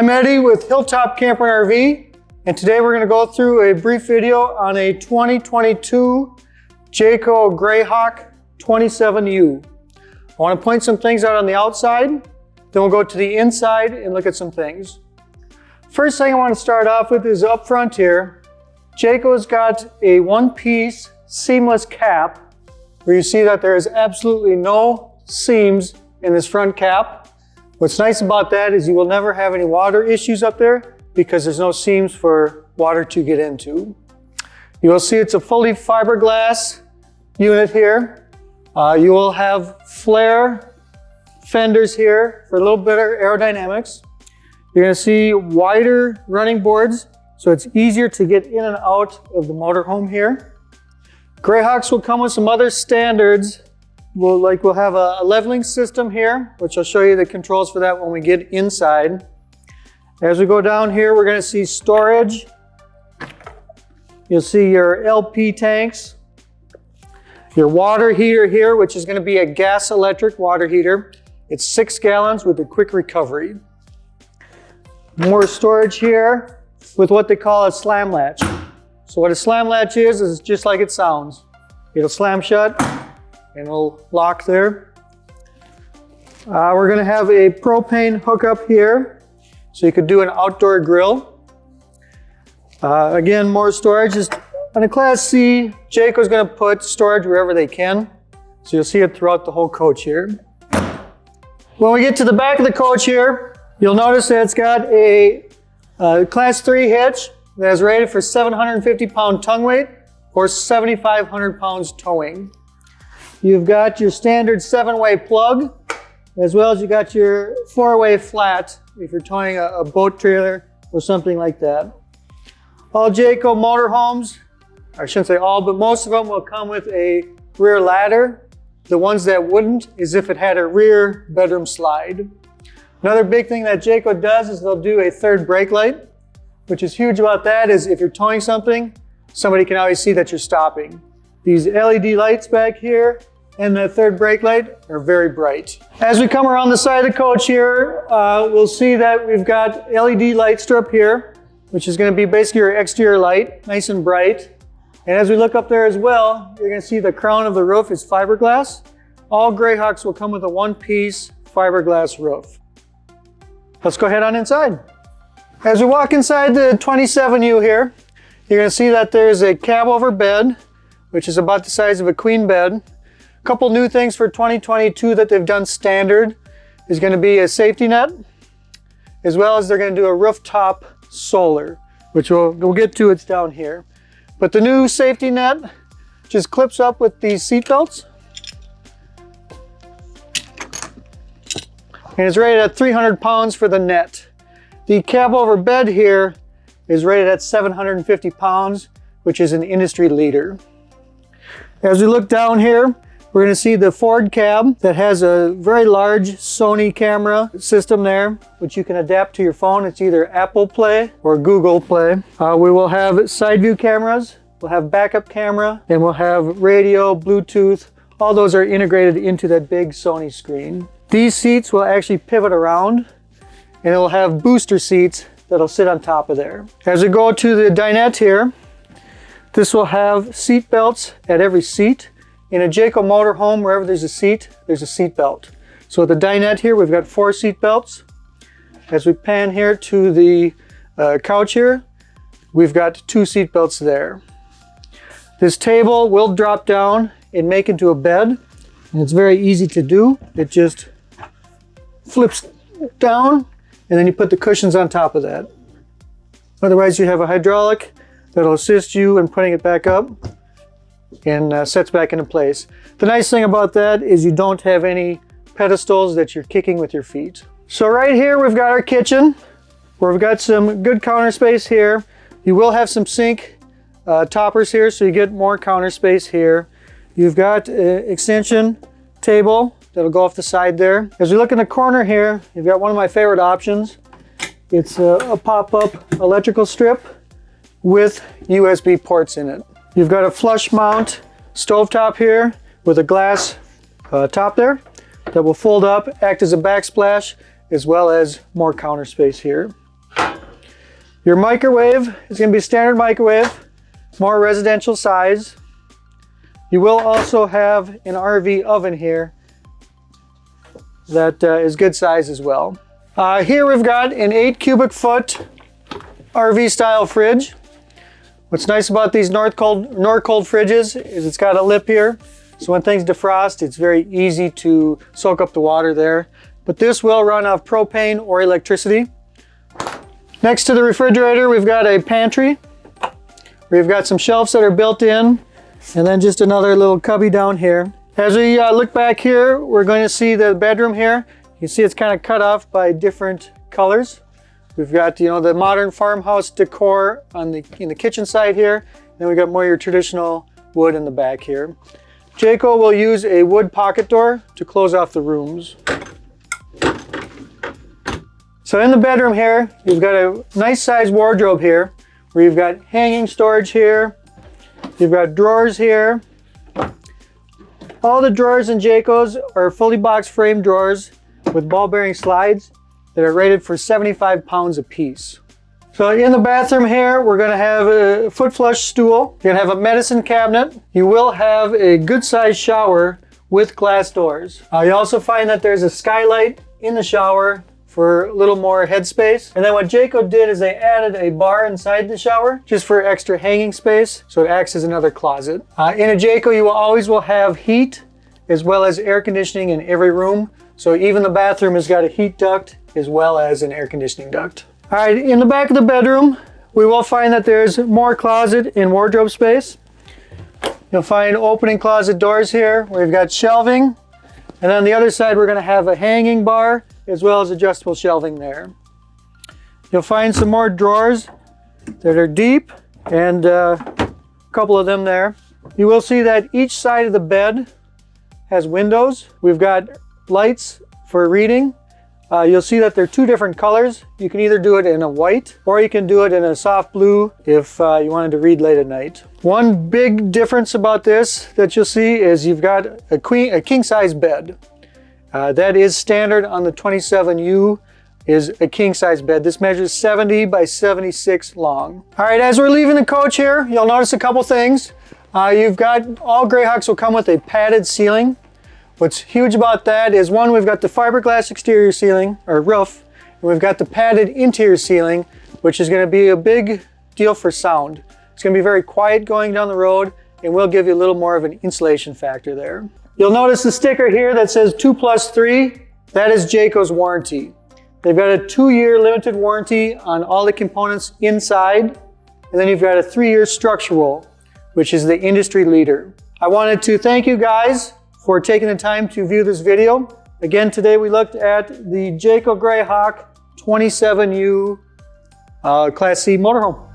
I'm Eddie with Hilltop Camper RV, and today we're going to go through a brief video on a 2022 Jayco Greyhawk 27U. I want to point some things out on the outside, then we'll go to the inside and look at some things. First thing I want to start off with is up front here. Jayco's got a one-piece seamless cap where you see that there is absolutely no seams in this front cap. What's nice about that is you will never have any water issues up there because there's no seams for water to get into. You will see it's a fully fiberglass unit here. Uh, you will have flare fenders here for a little better aerodynamics. You're to see wider running boards so it's easier to get in and out of the motorhome here. Greyhawks will come with some other standards We'll, like, we'll have a, a leveling system here, which I'll show you the controls for that when we get inside. As we go down here, we're gonna see storage. You'll see your LP tanks, your water heater here, which is gonna be a gas electric water heater. It's six gallons with a quick recovery. More storage here with what they call a slam latch. So what a slam latch is, is just like it sounds. It'll slam shut, and it'll lock there. Uh, we're gonna have a propane hookup here, so you could do an outdoor grill. Uh, again, more storage. Is, on a Class C, Jayco's gonna put storage wherever they can, so you'll see it throughout the whole coach here. When we get to the back of the coach here, you'll notice that it's got a, a Class 3 hitch that is rated for 750 pound tongue weight or 7,500 pounds towing. You've got your standard seven-way plug, as well as you got your four-way flat if you're towing a, a, boat trailer or something like that. All Jayco motorhomes, I shouldn't say all, but most of them will come with a rear ladder. The ones that wouldn't is if it had a rear bedroom slide. Another big thing that Jayco does is they'll do a third brake light, which is huge about that is if you're towing something, somebody can always see that you're stopping. These LED lights back here and the third brake light are very bright. As we come around the side of the coach here, uh, we'll see that we've got LED light strip here, which is gonna be basically your exterior light, nice and bright. And as we look up there as well, you're gonna see the crown of the roof is fiberglass. All Greyhawks will come with a one-piece fiberglass roof. Let's go ahead on inside. As we walk inside the 27U here, you're gonna see that there's a cab over bed, which is about the size of a queen bed. A couple new things for 2022 that they've done standard is going to be a safety net, as well as they're going to do a rooftop solar, which we'll, we'll get to, it's down here. But the new safety net just clips up with these seat belts. And it's rated at 300 pounds for the net. The cab over bed here is rated at 750 pounds, which is an industry leader. As we look down here, we're going to see the Ford cab that has a very large Sony camera system there, which you can adapt to your phone. It's either Apple Play or Google Play. Uh, we will have side view cameras, we'll have backup camera, and we'll have radio, Bluetooth. All those are integrated into that big Sony screen. These seats will actually pivot around and it will have booster seats that'll sit on top of there. As we go to the dinette here, this will have seat belts at every seat. In a Jayco motorhome, wherever there's a seat, there's a seat belt. So at the dinette here, we've got four seat belts. As we pan here to the uh, couch here, we've got two seat belts there. This table will drop down and make into a bed. And it's very easy to do. It just flips down and then you put the cushions on top of that. Otherwise you have a hydraulic that'll assist you in putting it back up and uh, sets back into place. The nice thing about that is you don't have any pedestals that you're kicking with your feet. So right here we've got our kitchen where we've got some good counter space here. You will have some sink uh, toppers here so you get more counter space here. You've got an extension table that'll go off the side there. As we look in the corner here, you've got one of my favorite options. It's a, a pop-up electrical strip with USB ports in it. You've got a flush mount stovetop here with a glass uh, top there that will fold up, act as a backsplash, as well as more counter space here. Your microwave is going to be standard microwave, more residential size. You will also have an RV oven here that uh, is good size as well. Uh, here we've got an 8 cubic foot RV style fridge. What's nice about these Norcold, North Cold fridges is it's got a lip here. So when things defrost, it's very easy to soak up the water there. But this will run off propane or electricity. Next to the refrigerator, we've got a pantry. We've got some shelves that are built in, and then just another little cubby down here. As we uh, look back here, we're going to see the bedroom here. You see it's kind of cut off by different colors. We've got, you know, the modern farmhouse decor on the, in the kitchen side here. Then we've got more your traditional wood in the back here. Jayco will use a wood pocket door to close off the rooms. So in the bedroom here, you've got a nice sized wardrobe here where you've got hanging storage here. You've got drawers here. All the drawers in Jayco's are fully box frame drawers with ball bearing slides that are rated for 75 pounds a piece. So in the bathroom here, we're gonna have a foot flush stool. You're gonna have a medicine cabinet. You will have a good sized shower with glass doors. Uh, you also find that there's a skylight in the shower for a little more headspace. And then what Jayco did is they added a bar inside the shower just for extra hanging space. So it acts as another closet. Uh, in a Jayco, you will always will have heat as well as air conditioning in every room. So even the bathroom has got a heat duct as well as an air conditioning duct. All right, in the back of the bedroom, we will find that there's more closet and wardrobe space. You'll find opening closet doors here. We've got shelving. And on the other side, we're gonna have a hanging bar as well as adjustable shelving there. You'll find some more drawers that are deep and uh, a couple of them there. You will see that each side of the bed has windows. We've got lights for reading uh, you'll see that they're two different colors. You can either do it in a white or you can do it in a soft blue if uh, you wanted to read late at night. One big difference about this that you'll see is you've got a, queen, a king size bed. Uh, that is standard on the 27U is a king size bed. This measures 70 by 76 long. All right, as we're leaving the coach here, you'll notice a couple things. Uh, you've got, all Greyhawks will come with a padded ceiling. What's huge about that is one, we've got the fiberglass exterior ceiling or roof, and we've got the padded interior ceiling, which is gonna be a big deal for sound. It's gonna be very quiet going down the road and will give you a little more of an insulation factor there. You'll notice the sticker here that says two plus three. That is Jayco's warranty. They've got a two-year limited warranty on all the components inside, and then you've got a three-year structural, which is the industry leader. I wanted to thank you guys for taking the time to view this video. Again, today we looked at the Jayco Greyhawk 27U uh, Class C motorhome.